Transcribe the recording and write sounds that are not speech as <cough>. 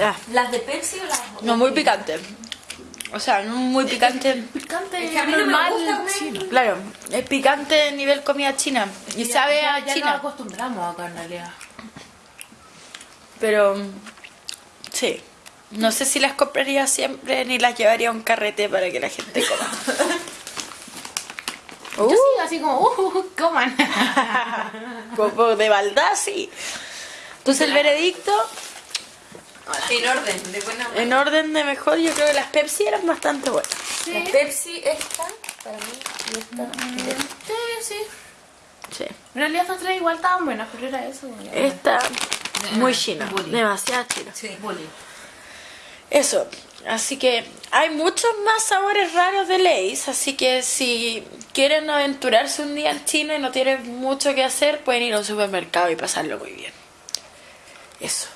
Ah, ¿Las de Pepsi o las no muy picante. O sea, no muy picante. Picante, Es que a mí no me normal, gusta comer. chino. Claro, es picante nivel comida china. Y sabe ya- a ya China. nos acostumbramos acá en realidad. Pero sí. No sé si las compraría siempre ni las llevaría a un carrete para que la gente coma. <laughs> Yo sí, así como, uh, uh, uh, coman. <laughs> Como de maldad, sí. Entonces el veredicto, En orden, de buena en orden de mejor, yo creo que las Pepsi eran bastante buenas. La Pepsi esta, para mí, y esta. sí, sí. Sí. En realidad estas tres igual estaban buenas, pero era eso. Esta, muy china. bully. Demasiado china. Sí. Bully. Eso, así que hay muchos más sabores raros de Lay's, así que si quieren aventurarse un día en China y no tienen mucho que hacer, pueden ir a un supermercado y pasarlo muy bien. Eso.